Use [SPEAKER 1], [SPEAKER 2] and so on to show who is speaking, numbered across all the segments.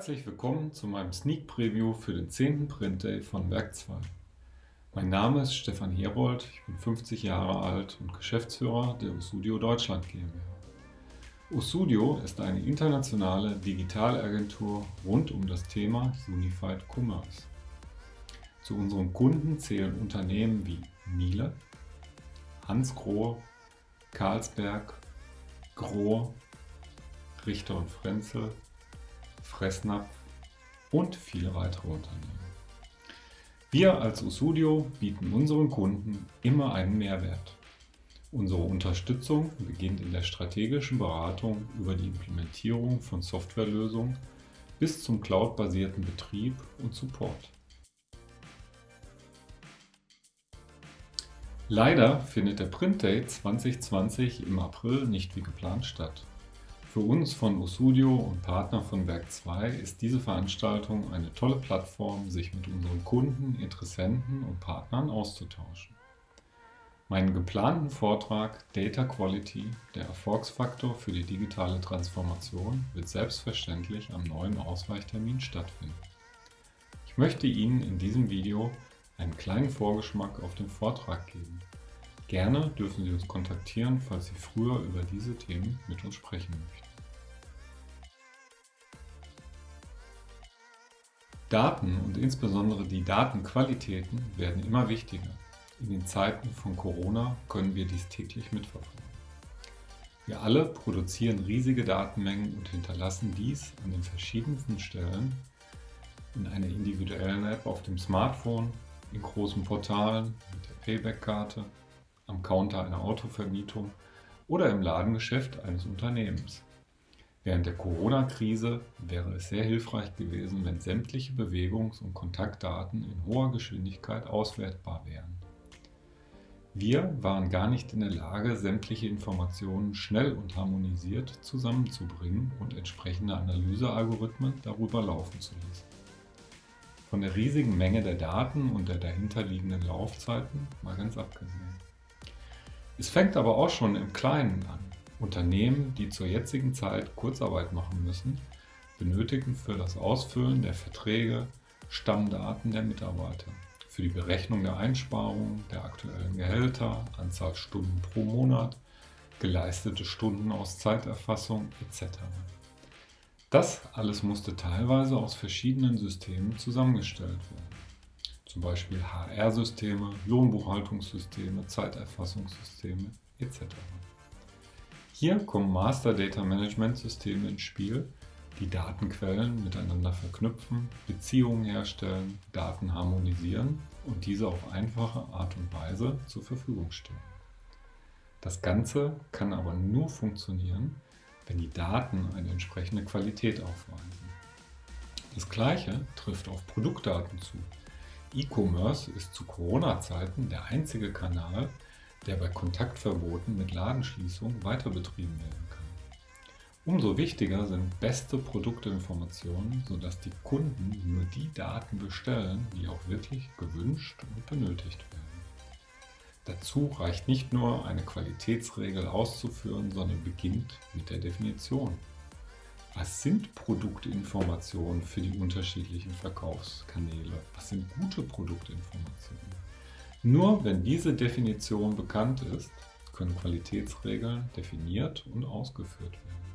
[SPEAKER 1] Herzlich willkommen zu meinem Sneak Preview für den 10. Print Day von Werk 2. Mein Name ist Stefan Herold, ich bin 50 Jahre alt und Geschäftsführer der Usudio Deutschland GmbH. Usudio ist eine internationale Digitalagentur rund um das Thema Unified Commerce. Zu unseren Kunden zählen Unternehmen wie Miele, Hans Grohe, Carlsberg, Grohe, Richter und Frenzel, Fressnapf und viele weitere Unternehmen. Wir als Usudio bieten unseren Kunden immer einen Mehrwert. Unsere Unterstützung beginnt in der strategischen Beratung über die Implementierung von Softwarelösungen bis zum cloud-basierten Betrieb und Support. Leider findet der Print Day 2020 im April nicht wie geplant statt. Für uns von Usudio und Partner von Werk 2 ist diese Veranstaltung eine tolle Plattform, sich mit unseren Kunden, Interessenten und Partnern auszutauschen. Meinen geplanten Vortrag Data Quality, der Erfolgsfaktor für die digitale Transformation, wird selbstverständlich am neuen Ausweichtermin stattfinden. Ich möchte Ihnen in diesem Video einen kleinen Vorgeschmack auf den Vortrag geben. Gerne dürfen Sie uns kontaktieren, falls Sie früher über diese Themen mit uns sprechen möchten. Daten und insbesondere die Datenqualitäten werden immer wichtiger. In den Zeiten von Corona können wir dies täglich mitverfolgen. Wir alle produzieren riesige Datenmengen und hinterlassen dies an den verschiedensten Stellen in einer individuellen App auf dem Smartphone, in großen Portalen, mit der Payback-Karte, am Counter einer Autovermietung oder im Ladengeschäft eines Unternehmens. Während der Corona-Krise wäre es sehr hilfreich gewesen, wenn sämtliche Bewegungs- und Kontaktdaten in hoher Geschwindigkeit auswertbar wären. Wir waren gar nicht in der Lage, sämtliche Informationen schnell und harmonisiert zusammenzubringen und entsprechende Analysealgorithmen darüber laufen zu lassen. Von der riesigen Menge der Daten und der dahinterliegenden Laufzeiten mal ganz abgesehen. Es fängt aber auch schon im Kleinen an. Unternehmen, die zur jetzigen Zeit Kurzarbeit machen müssen, benötigen für das Ausfüllen der Verträge Stammdaten der Mitarbeiter, für die Berechnung der Einsparungen, der aktuellen Gehälter, Anzahl Stunden pro Monat, geleistete Stunden aus Zeiterfassung etc. Das alles musste teilweise aus verschiedenen Systemen zusammengestellt werden zum Beispiel HR-Systeme, Lohnbuchhaltungssysteme, Zeiterfassungssysteme etc. Hier kommen Master Data Management Systeme ins Spiel, die Datenquellen miteinander verknüpfen, Beziehungen herstellen, Daten harmonisieren und diese auf einfache Art und Weise zur Verfügung stellen. Das Ganze kann aber nur funktionieren, wenn die Daten eine entsprechende Qualität aufweisen. Das gleiche trifft auf Produktdaten zu. E-Commerce ist zu Corona-Zeiten der einzige Kanal, der bei Kontaktverboten mit Ladenschließung weiter betrieben werden kann. Umso wichtiger sind beste Produktinformationen, sodass die Kunden nur die Daten bestellen, die auch wirklich gewünscht und benötigt werden. Dazu reicht nicht nur eine Qualitätsregel auszuführen, sondern beginnt mit der Definition. Was sind Produktinformationen für die unterschiedlichen Verkaufskanäle? Was sind gute Produktinformationen? Nur wenn diese Definition bekannt ist, können Qualitätsregeln definiert und ausgeführt werden.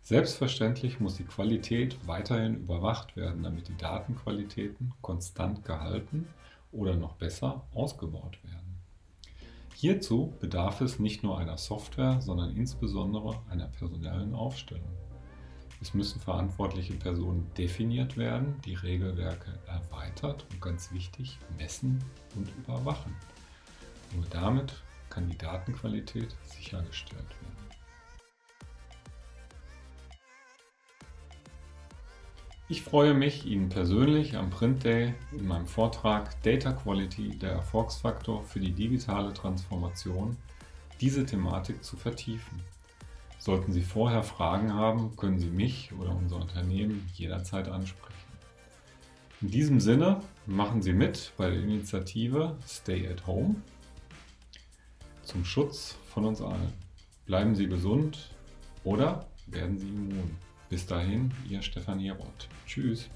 [SPEAKER 1] Selbstverständlich muss die Qualität weiterhin überwacht werden, damit die Datenqualitäten konstant gehalten oder noch besser ausgebaut werden. Hierzu bedarf es nicht nur einer Software, sondern insbesondere einer personellen Aufstellung. Es müssen verantwortliche Personen definiert werden, die Regelwerke erweitert und ganz wichtig messen und überwachen. Nur damit kann die Datenqualität sichergestellt werden. Ich freue mich, Ihnen persönlich am Print Day in meinem Vortrag Data Quality, der Erfolgsfaktor für die digitale Transformation, diese Thematik zu vertiefen. Sollten Sie vorher Fragen haben, können Sie mich oder unser Unternehmen jederzeit ansprechen. In diesem Sinne machen Sie mit bei der Initiative Stay at Home zum Schutz von uns allen. Bleiben Sie gesund oder werden Sie immun. Bis dahin, Ihr Stefanie Rott. Tschüss.